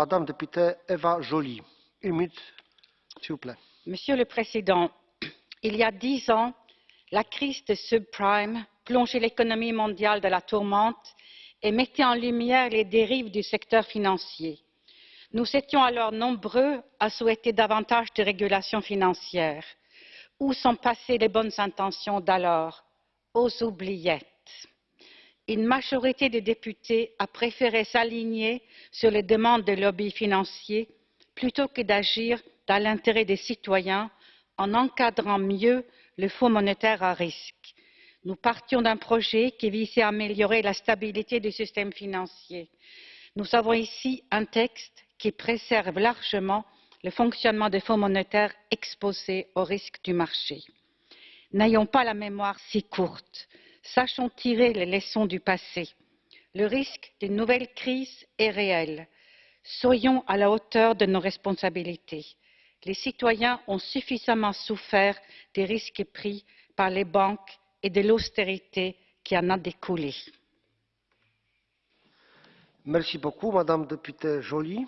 Madame députée Eva Joly, une minute, s'il vous plaît. Monsieur le Président, il y a dix ans, la crise des subprimes plongeait l'économie mondiale dans la tourmente et mettait en lumière les dérives du secteur financier. Nous étions alors nombreux à souhaiter davantage de régulation financière. Où sont passées les bonnes intentions d'alors? Aux oubliettes une majorité de députés a préféré s'aligner sur les demandes des lobbies financiers plutôt que d'agir dans l'intérêt des citoyens en encadrant mieux le fonds monétaire à risque. nous partions d'un projet qui visait à améliorer la stabilité du système financier. nous avons ici un texte qui préserve largement le fonctionnement des fonds monétaires exposés aux risques du marché. n'ayons pas la mémoire si courte sachons tirer les leçons du passé. le risque d'une nouvelle crise est réel. soyons à la hauteur de nos responsabilités. les citoyens ont suffisamment souffert des risques pris par les banques et de l'austérité qui en a découlé. Merci beaucoup, Madame députée Joly.